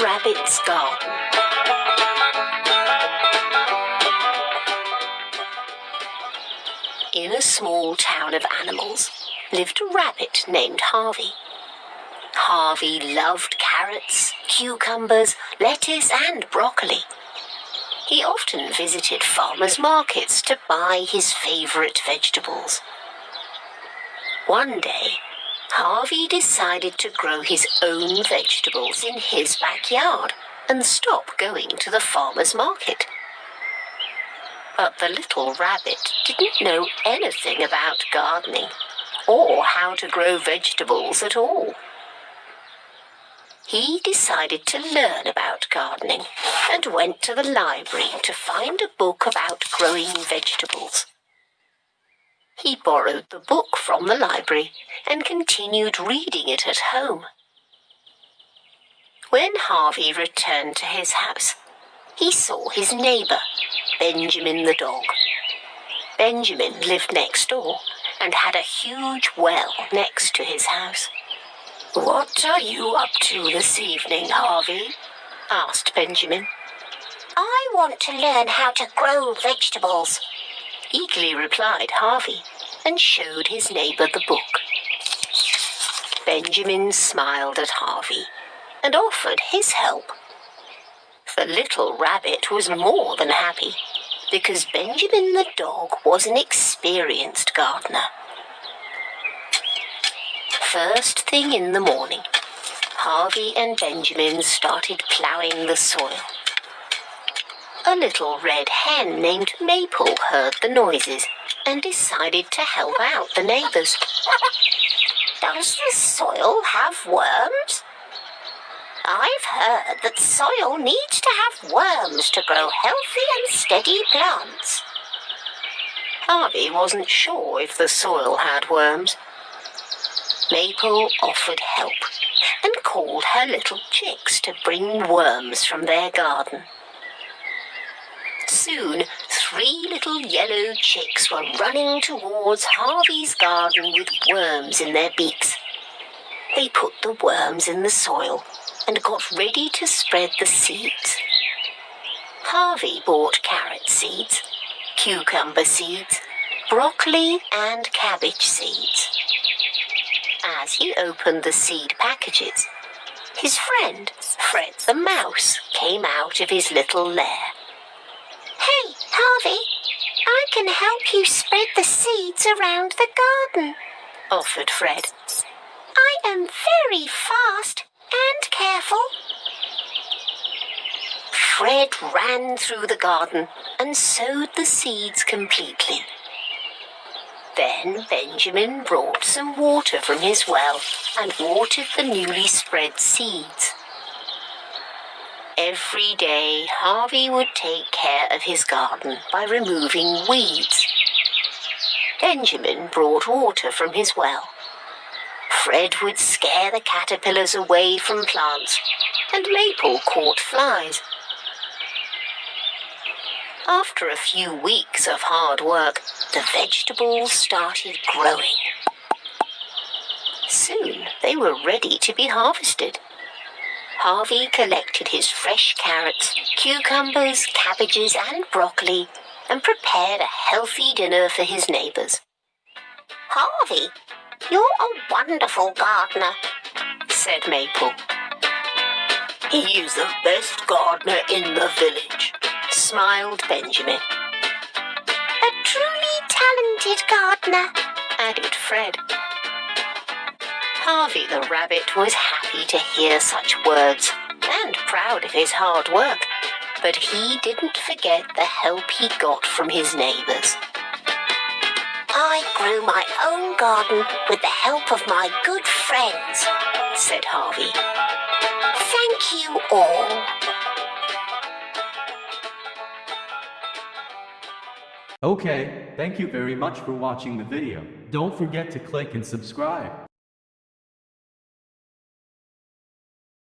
Rabbit's Garden In a small town of animals lived a rabbit named Harvey. Harvey loved carrots, cucumbers, lettuce and broccoli. He often visited farmers' markets to buy his favourite vegetables. One day, Harvey decided to grow his own vegetables in his backyard and stop going to the farmer's market. But the little rabbit didn't know anything about gardening or how to grow vegetables at all. He decided to learn about gardening and went to the library to find a book about growing vegetables. He borrowed the book from the library and continued reading it at home. When Harvey returned to his house, he saw his neighbour, Benjamin the dog. Benjamin lived next door and had a huge well next to his house. What are you up to this evening, Harvey? asked Benjamin. I want to learn how to grow vegetables, eagerly replied Harvey and showed his neighbour the book. Benjamin smiled at Harvey and offered his help. The little rabbit was more than happy because Benjamin the dog was an experienced gardener. First thing in the morning, Harvey and Benjamin started ploughing the soil. A little red hen named Maple heard the noises and decided to help out the neighbours. Does the soil have worms? I've heard that soil needs to have worms to grow healthy and steady plants. Harvey wasn't sure if the soil had worms. Maple offered help and called her little chicks to bring worms from their garden. Soon, three little yellow chicks were running towards Harvey's garden with worms in their beaks. They put the worms in the soil and got ready to spread the seeds. Harvey bought carrot seeds, cucumber seeds, broccoli and cabbage seeds. As he opened the seed packages, his friend, Fred the Mouse, came out of his little lair. Harvey, I can help you spread the seeds around the garden, offered Fred. I am very fast and careful. Fred ran through the garden and sowed the seeds completely. Then Benjamin brought some water from his well and watered the newly spread seeds. Every day Harvey would take care of his garden by removing weeds. Benjamin brought water from his well Fred would scare the caterpillars away from plants, and Maple caught flies. After a few weeks of hard work, the vegetables started growing. Soon they were ready to be harvested. Harvey collected his fresh carrots, cucumbers, cabbages and broccoli and prepared a healthy dinner for his neighbours. Harvey, you're a wonderful gardener, said Maple. He is the best gardener in the village, smiled Benjamin. A truly talented gardener, added Fred. Harvey the rabbit was happy to hear such words and proud of his hard work, but he didn't forget the help he got from his neighbours. I grew my own garden with the help of my good friends, said Harvey. Thank you all. Okay, thank you very much for watching the video. Don't forget to click and subscribe.